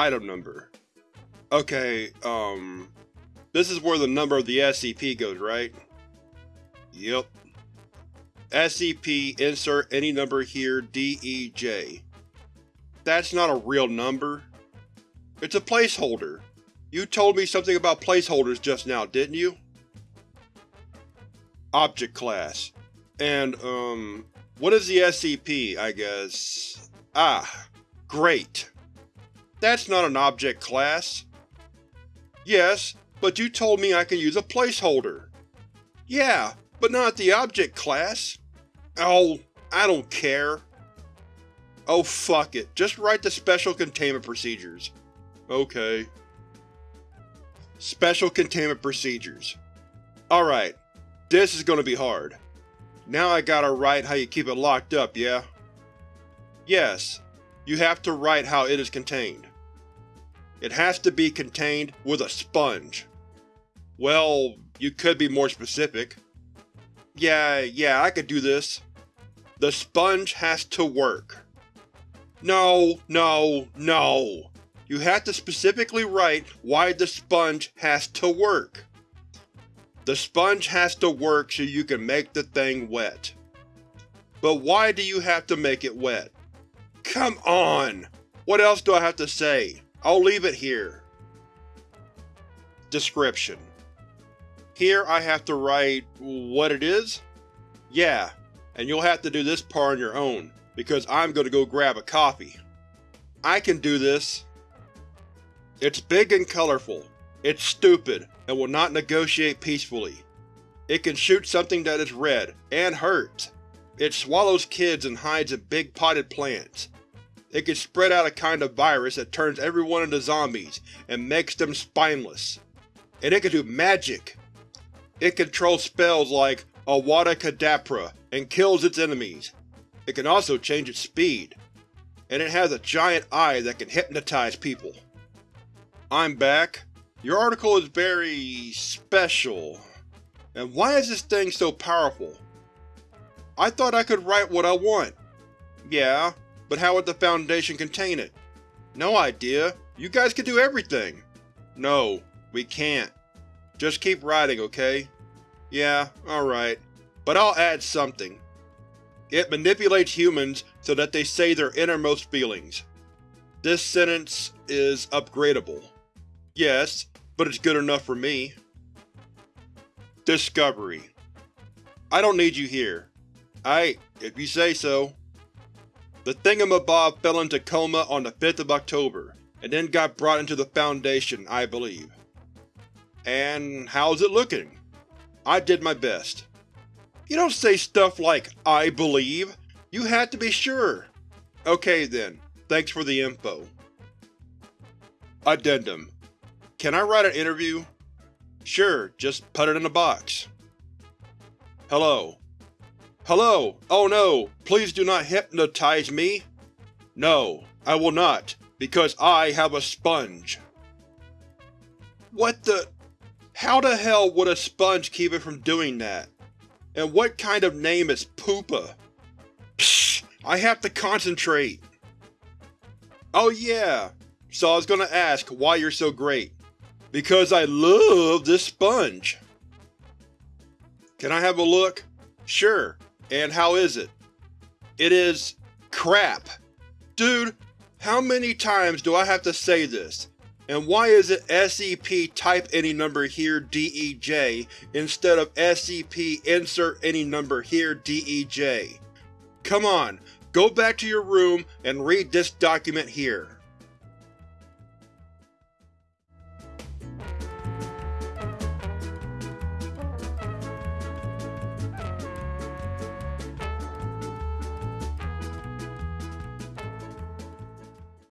Item number. Okay, um... This is where the number of the SCP goes, right? Yep. SCP insert any number here DEJ. That's not a real number. It's a placeholder. You told me something about placeholders just now, didn't you? Object Class. And, um, what is the SCP, I guess? Ah, great. That's not an object class. Yes, but you told me I can use a placeholder. Yeah, but not the object class. Oh, I don't care. Oh fuck it, just write the Special Containment Procedures. Okay. Special Containment Procedures. Alright, this is gonna be hard. Now I gotta write how you keep it locked up, yeah? Yes, you have to write how it is contained. It has to be contained with a sponge. Well, you could be more specific. Yeah, yeah, I could do this. The sponge has to work. No, no, no. You have to specifically write why the sponge has to work. The sponge has to work so you can make the thing wet. But why do you have to make it wet? Come on! What else do I have to say? I'll leave it here. Description Here I have to write what it is? Yeah, and you'll have to do this part on your own, because I'm gonna go grab a coffee. I can do this. It's big and colorful. It's stupid, and will not negotiate peacefully. It can shoot something that is red, and hurts. It swallows kids and hides in big potted plants. It can spread out a kind of virus that turns everyone into zombies and makes them spineless. And it can do magic! It controls spells like Avada Kedavra and kills its enemies. It can also change its speed. And it has a giant eye that can hypnotize people. I'm back. Your article is very… special. And why is this thing so powerful? I thought I could write what I want. Yeah, but how would the Foundation contain it? No idea. You guys can do everything. No, we can't. Just keep writing, okay? Yeah, alright. But I'll add something. It manipulates humans so that they say their innermost feelings. This sentence is upgradable. Yes, but it's good enough for me. Discovery I don't need you here. I, if you say so. The Thingamabob fell into coma on the 5th of October, and then got brought into the Foundation, I believe. And how's it looking? I did my best. You don't say stuff like, I believe. You had to be sure. Okay then, thanks for the info. Addendum. Can I write an interview? Sure, just put it in a box. Hello. Hello! Oh no! Please do not hypnotize me! No, I will not, because I have a sponge. What the… How the hell would a sponge keep it from doing that? And what kind of name is Poopa? Psh! I have to concentrate! Oh yeah, so I was gonna ask why you're so great. Because I love this sponge! Can I have a look? Sure. And how is it? It is… crap. Dude, how many times do I have to say this? And why is it SCP type any number here DEJ instead of SCP insert any number here DEJ? Come on, go back to your room and read this document here.